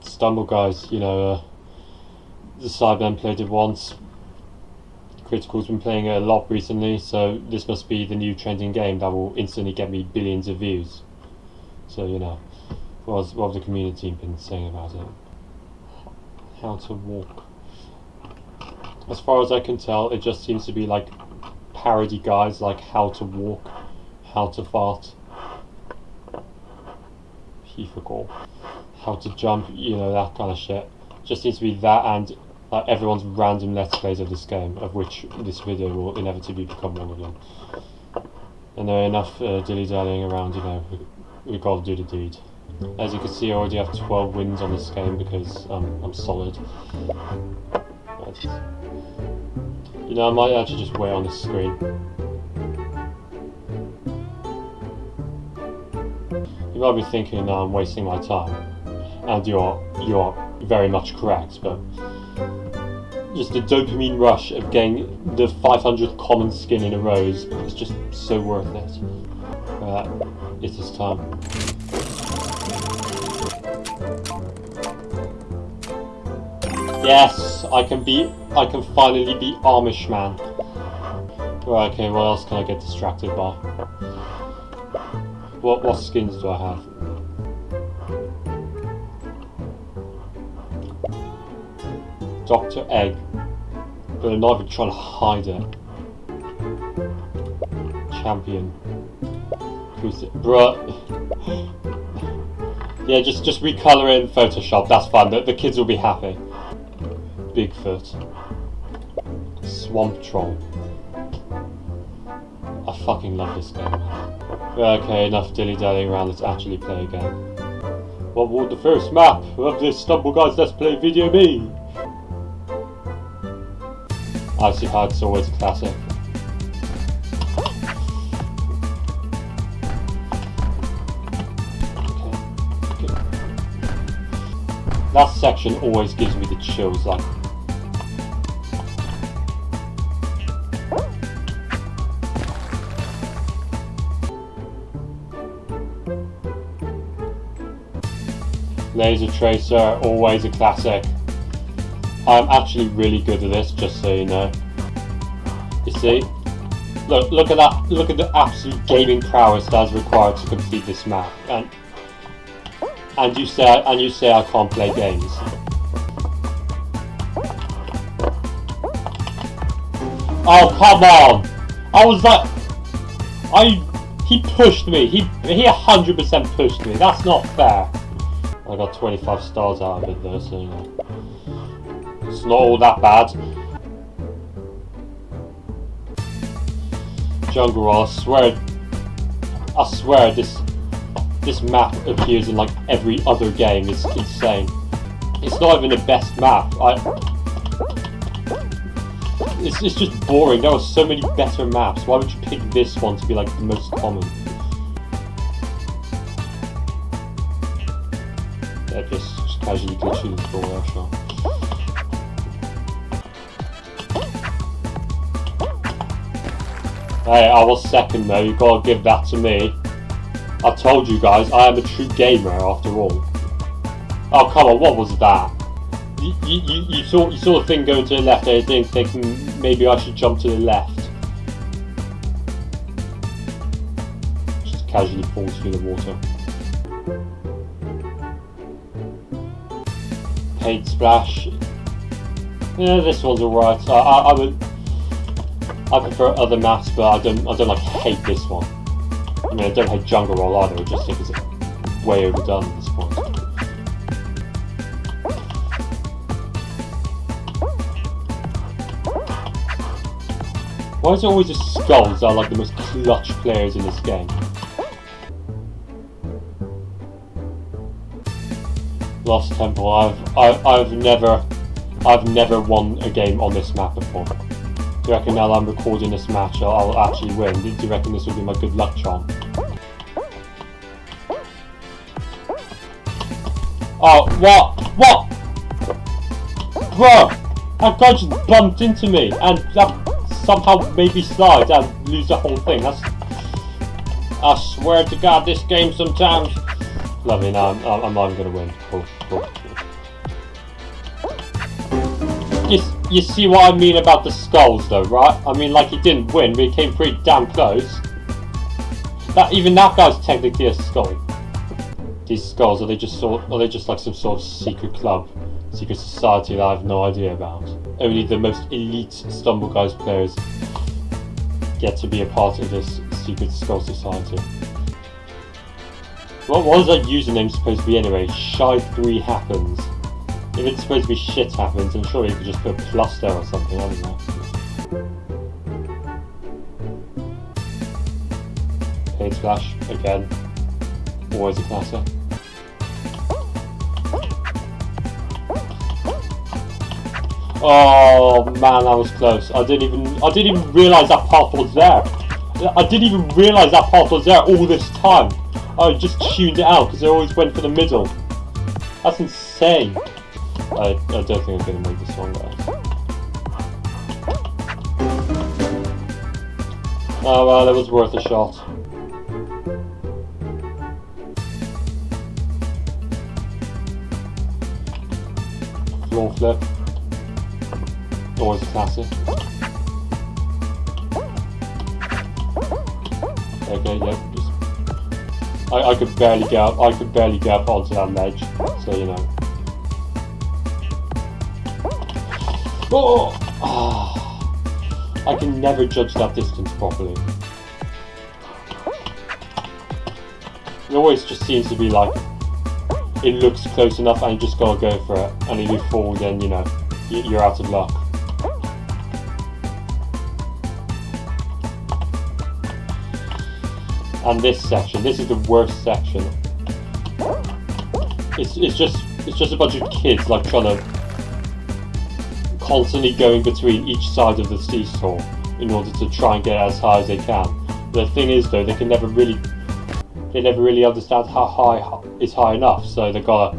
Stumble guys, you know, uh, the Cybermen played it once. Critikal's been playing it a lot recently, so this must be the new trending game that will instantly get me billions of views. So, you know, what, has, what have the community been saying about it? How to walk. As far as I can tell, it just seems to be like parody guides like how to walk, how to fart. He forgot. How to jump, you know, that kind of shit. Just seems to be that and like everyone's random let's plays of this game, of which this video will inevitably become one of them. And there are enough uh, dilly-dallying around, you know, we, we gotta do the deed. As you can see, I already have 12 wins on this game because um, I'm solid. You know, I might actually just wait on this screen. You might be thinking I'm wasting my time, and you're you're very much correct, but just the dopamine rush of getting the 500th common skin in a row is, is just so worth it. Uh, it is time. Yes, I can be. I can finally be Amish man. Right, okay, what else can I get distracted by? What what skins do I have? Dr. Egg. But I'm not even trying to hide it. Champion. Who's it? Bruh. yeah, just just recolor it in Photoshop, that's fine. The, the kids will be happy. Bigfoot. Swamp Troll. I fucking love this game. Okay, enough dilly-dallying around, let's actually play a game. What would the first map of this Stumble Guys Let's Play video be? Icy Heights always a classic. That section always gives me the chills, like Laser Tracer, always a classic. I'm actually really good at this, just so you know. You see? Look, look at that, look at the absolute gaming prowess that's required to complete this map. And and you say and you say I can't play games. Oh come on! I was like I he pushed me. He he 100% pushed me. That's not fair. I got 25 stars out of it though, so. It's not all that bad. Jungle I swear I swear this this map appears in like every other game, it's insane. It's not even the best map. I it's, it's just boring. There are so many better maps. Why would you pick this one to be like the most common? Yeah, just, just casually glitching the door there, Hey, I was second though, you gotta give that to me. I told you guys, I am a true gamer after all. Oh come on, what was that? You, you, you, saw, you saw the thing going to the left and didn't think hmm, maybe I should jump to the left. Just casually falls through the water. Paint splash. Yeah, this one's alright. I, I, I would I prefer other maps, but I don't I don't like hate this one. I mean I don't hate Jungle Roll either, I just think it's way overdone at this point. Why is it always the skulls that are like the most clutch players in this game? Lost Temple, I've I, I've never I've never won a game on this map before. Do you reckon now I'm recording this match I'll, actually win? Do you reckon this will be my good luck charm? Oh, what? What? Bro! That guy just bumped into me and that somehow made me slide and lose the whole thing. That's... I swear to god this game sometimes Lovely, now I'm, I'm, not even gonna win. Cool, cool. You, see what I mean about the skulls though, right? I mean, like, he didn't win, but he came pretty damn close. That Even that guy's technically a skull. These skulls, are they just sort, are they just like some sort of secret club? Secret society that I have no idea about? Only the most elite Stumble Guys players get to be a part of this secret skull society. What was that username supposed to be anyway? Shy3 happens. If it's supposed to be shit happens, I'm sure you could just put a plus there or something, I don't know. Again. Always a classic. Oh man, that was close. I didn't even I didn't even realise that path was there. I didn't even realise that path was there all this time. I just tuned it out because I always went for the middle. That's insane. I, I don't think I'm going to make this one, guys. Oh well, it was worth a shot. Floor flip. Always a classic. Okay, yep. I, I could barely get up, I could barely get up onto that ledge, so you know. Oh! Ah. I can never judge that distance properly. It always just seems to be like, it looks close enough and you just gotta go for it. And if you fall then, you know, you're out of luck. And this section, this is the worst section. It's, it's just it's just a bunch of kids like trying to constantly going between each side of the seesaw in order to try and get as high as they can. The thing is though, they can never really, they never really understand how high is high enough, so they gotta,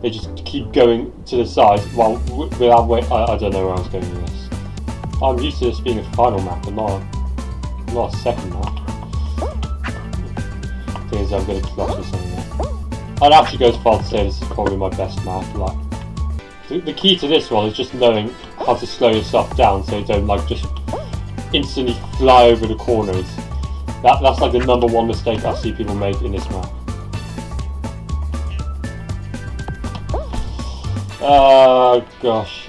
they just keep going to the side while without wait. I, I don't know where I was going with this. I'm used to this being a final map and not a, not a second map. Thing is, I'm gonna clutch with something. I'd actually go as far to say this is probably my best map. Like the, key to this one is just knowing how to slow yourself down so you don't like just instantly fly over the corners. That, that's like the number one mistake I see people make in this map. Oh gosh.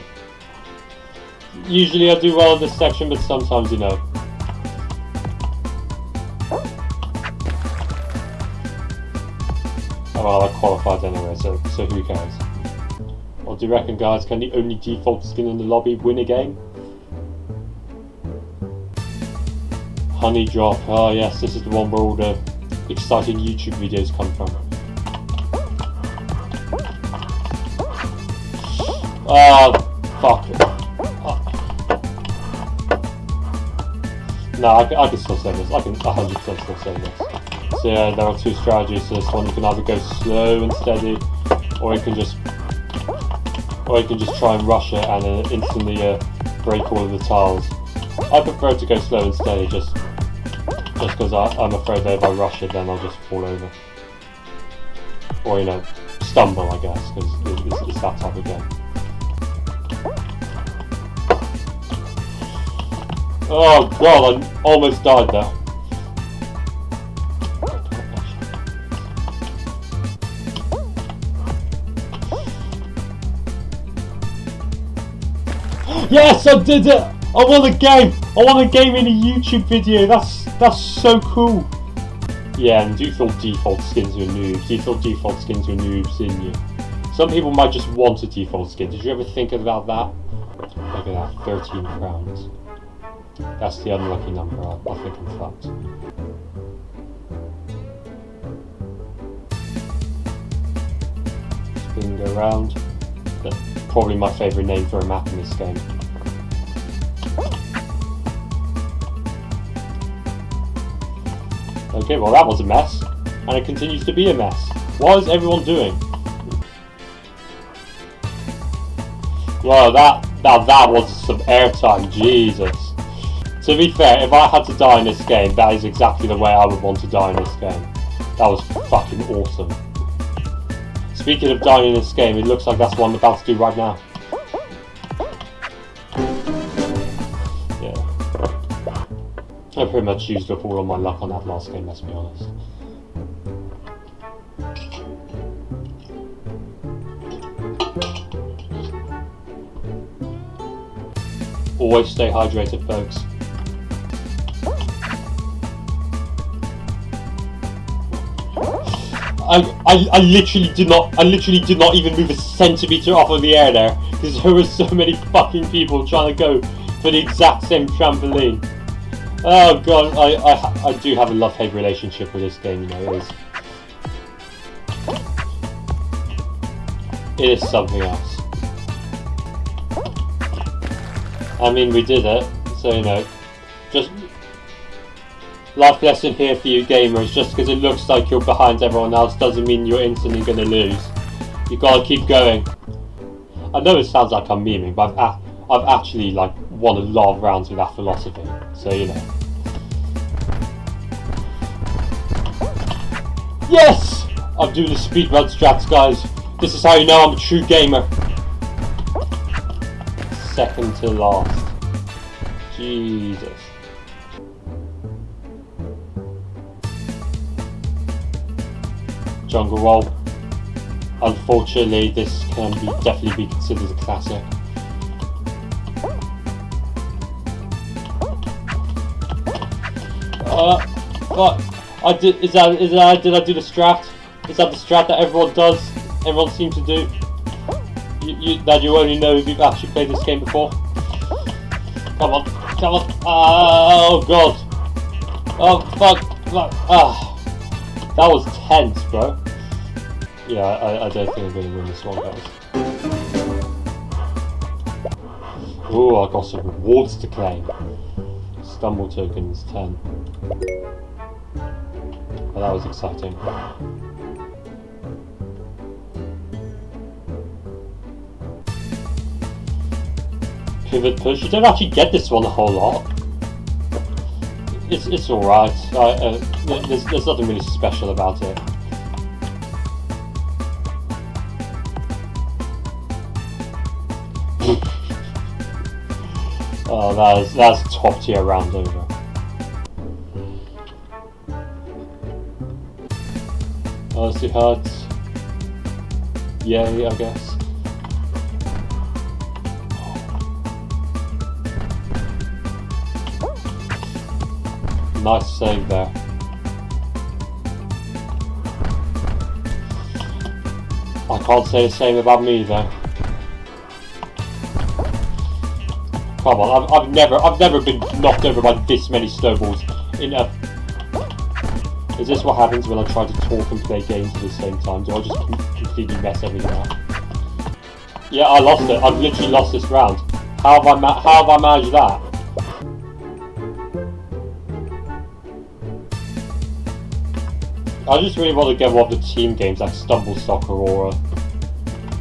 Usually I do well in this section, but sometimes, you know. Oh well, I qualified anyway, so, so who cares. What do you reckon, guys? Can the only default skin in the lobby win a game? Honey Drop. Oh yes, this is the one where all the exciting YouTube videos come from. Oh, fuck. Oh. No, I, I can still save this. I can 100% still save this. So yeah, there are two strategies to this one. You can either go slow and steady, or you can just or you can just try and rush it and uh, instantly uh, break all of the tiles. I prefer to go slow and steady just just because I'm afraid that if I rush it then I'll just fall over. Or, you know, stumble I guess, because it's, it's that type of game. Oh god, I almost died there. Yes, I did it! I won a game! I won a game in a YouTube video. That's that's so cool. Yeah, and default default skins are noobs. Default default skins are noobs in you. Some people might just want a default skin. Did you ever think about that? Look at that, 13 crowns. That's the unlucky number. I, I think I'm fucked. Spin go round. That's probably my favourite name for a map in this game. Okay, well that was a mess. And it continues to be a mess. What is everyone doing? Well, that, that, that was some airtime, Jesus. To be fair, if I had to die in this game, that is exactly the way I would want to die in this game. That was fucking awesome. Speaking of dying in this game, it looks like that's what I'm about to do right now. I pretty much used up all my luck on that last game, let's be honest. Always stay hydrated, folks. I, I, I literally did not I literally did not even move a centimeter off of the air there because there were so many fucking people trying to go for the exact same trampoline. Oh god, I, I, I do have a love-hate relationship with this game, you know, it is. It is something else. I mean, we did it, so you know, just life lesson here for you gamers, just because it looks like you're behind everyone else doesn't mean you're instantly going to lose. You gotta keep going. I know it sounds like I'm memeing, but I've, I've actually like won a lot of rounds with that philosophy, so you know. Yes! I'm doing the speedrun strats, guys. This is how you know I'm a true gamer. Second to last. Jesus. Jungle Roll. Unfortunately, this can be definitely be considered a classic. What? I did. Is that? Is that? Did I do the strat? Is that the strat that everyone does? Everyone seems to do. You, you, that you only know if you've actually played this game before. Come on, come on. Oh god. Oh fuck. fuck. Ah. That was tense, bro. Yeah, I, I don't think I'm going to win this one, guys. Ooh, I got some rewards to claim. Stumble tokens, 10. Well, that was exciting. Pivot push. You don't actually get this one a whole lot. It's, it's alright. Uh, there's, there's nothing really special about it. oh, that is, that's top tier round over. Odyssey Huts. Yay, I guess. Nice save there. I can't say the same about me though. Come on, I've, I've never, I've never been knocked over by this many snowballs in a. Is this what happens when I try to talk and play games at the same time? Do I just completely mess everything up? Yeah, I lost it. I've literally lost this round. How have I, how have I managed that? I just really want to get one of the team games like Stumble Soccer or uh,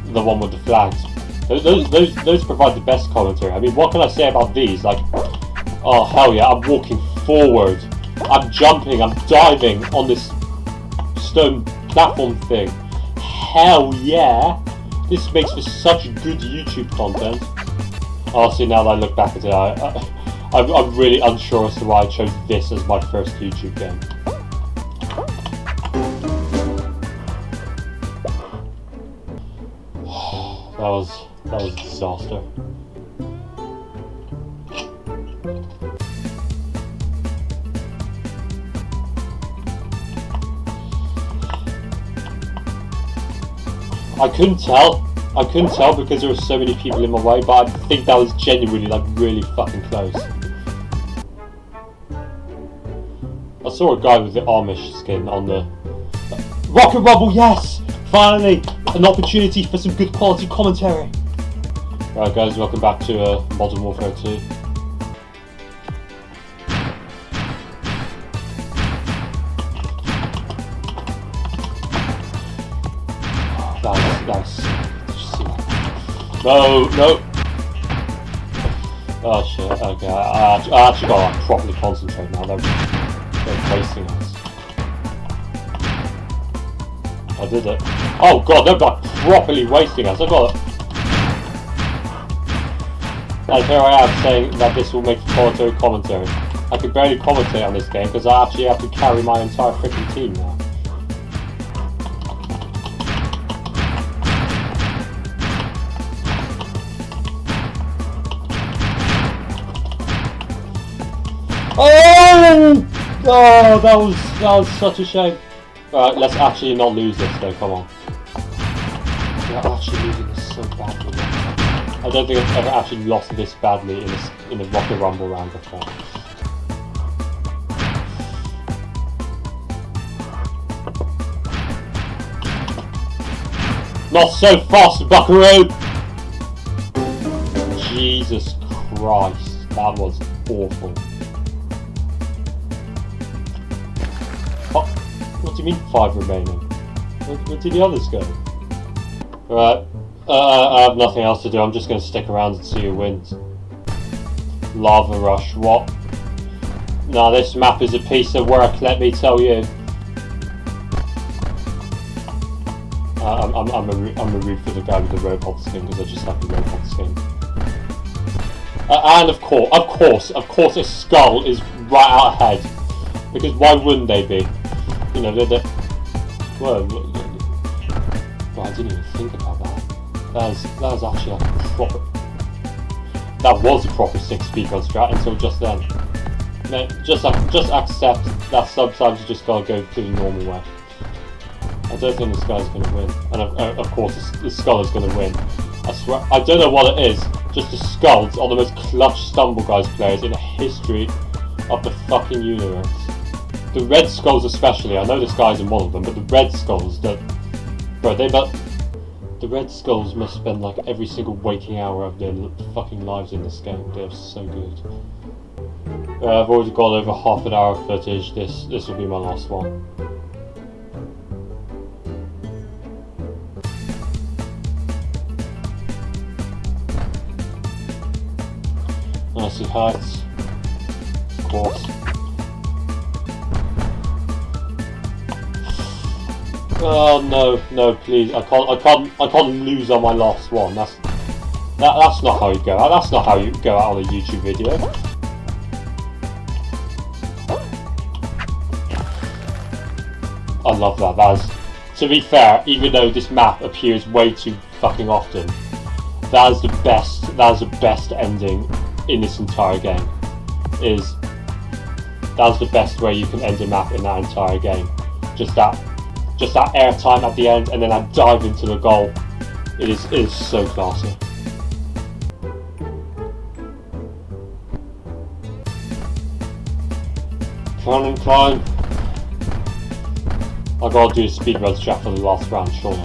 the one with the flags. Those, those, those provide the best commentary. I mean, what can I say about these? Like, oh hell yeah, I'm walking forward. I'm jumping, I'm diving on this stone platform thing. Hell yeah! This makes for such good YouTube content. Oh, Honestly, now that I look back at it, I, I, I'm really unsure as to why I chose this as my first YouTube game. That was that was a disaster. I couldn't tell. I couldn't tell because there were so many people in my way, but I think that was genuinely like really fucking close. I saw a guy with the Amish skin on the Rocket Rumble, yes! Finally! An opportunity for some good quality commentary. Alright guys, welcome back to uh, Modern Warfare 2. No, no! Oh shit, okay, I, I, I actually gotta like, properly concentrate now, they're, they're facing us. I did it. Oh god, they're like properly wasting us. I got it. And here I am saying that this will make a solitary commentary. I could barely commentate on this game because I actually have to carry my entire freaking team now. Oh! That was that was such a shame. Alright, let's actually not lose this though, come on. We're actually losing this so badly. I don't think I've ever actually lost this badly in a, in a Rocket Rumble round before. Not so fast, Buckaroo! Jesus Christ, that was awful. What do you mean five remaining? Where, where did the others go? Right, uh, I have nothing else to do, I'm just going to stick around and see who wins. Lava Rush, what? Now this map is a piece of work, let me tell you. Uh, I'm, I'm, I'm, a, I'm a root for the guy with the robot skin because I just like the robot skin. Uh, and of course, of course, of course, a skull is right out ahead. Because why wouldn't they be? You know, they're, they're well, I didn't even think about that. That was, that was actually like a proper... That was a proper 6-speed gun strat until just then. Just, just accept that sometimes you just gotta go through the normal way. I don't think this guy's to win. And of, uh, of course, the, skull is to win. I swear, I don't know what it is. Just the skulls are the most clutch stumble guys players in the history of the fucking universe. The red skulls especially, I know this guy's in one of them, but the red skulls, that, bro, they but the red skulls must spend like every single waking hour of their fucking lives in this game. They're so good. Uh, I've already got over half an hour of footage. This this will be my last one. Nicely heights. Of course. Oh no, no, please! I can't, I can't, I can't lose on my last one. That's that, that's not how you go out. That's not how you go out on a YouTube video. I love that. That's to be fair, even though this map appears way too fucking often, that is the best. That is the best ending in this entire game is that's the best way you can end a map in that entire game. Just that just that airtime at the end and then I dive into the goal. It is it is so classy. Climb and climb. I gotta do a speedrun strat for the last round, surely.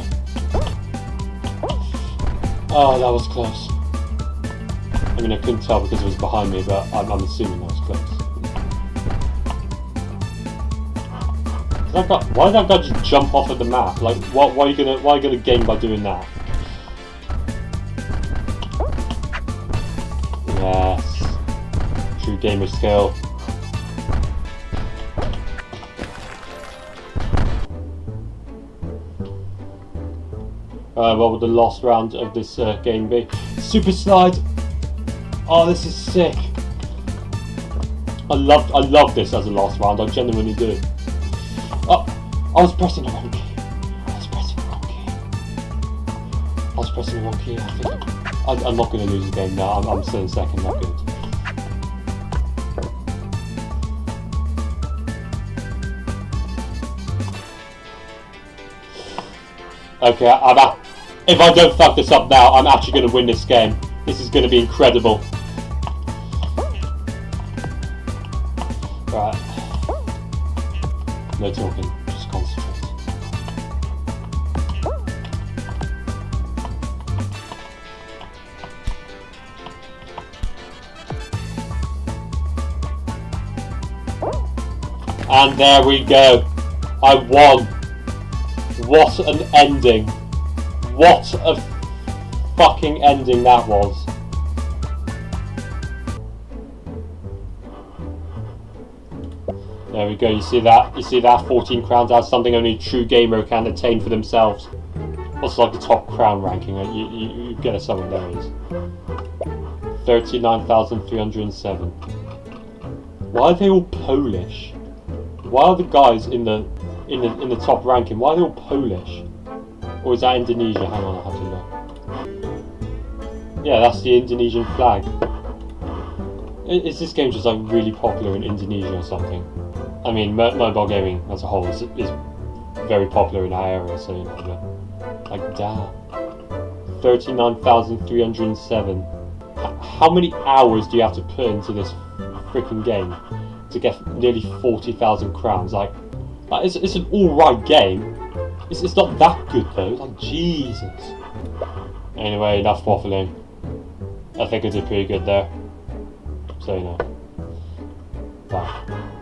Oh, that was close. I mean, I couldn't tell because it was behind me, but I'm, I'm assuming that was close. That why did that guy just jump off of the map? Like, what, why are you gonna, why are you gonna gain by doing that? Yes. True gamer skill. Uh, what would the last round of this uh, game be? Super slide! Oh, this is sick. I love I love this as a last round. I genuinely do. Oh, I was pressing the wrong key. I was pressing the wrong key. I was pressing the wrong key. I think I, am not going to lose the game now. I'm, I'm still in second. Not good. Okay, I'm. If I don't fuck this up now, I'm actually going to win this game. This is going to be incredible. And there we go. I won. What an ending. What a fucking ending that was. There we go. You see that? You see that? 14 crowns. That's something only a true gamer can attain for themselves. Also, like the top crown ranking. You, you, you get a there is. 39,307. Why are they all Polish? Why are the guys in the in the in the top ranking? Why are they all Polish? Or is that Indonesia? Hang on, I have to look. Yeah, that's the Indonesian flag. Is this game just like really popular in Indonesia or something? I mean, mobile gaming as a whole is, is very popular in our area, so you know, like damn. 39,307. How many hours do you have to put into this freaking game to get nearly 40,000 crowns? Like, like it's, it's an alright game. It's, it's not that good though, like Jesus. Anyway, enough waffling. I think I did pretty good there. So you know. Bye.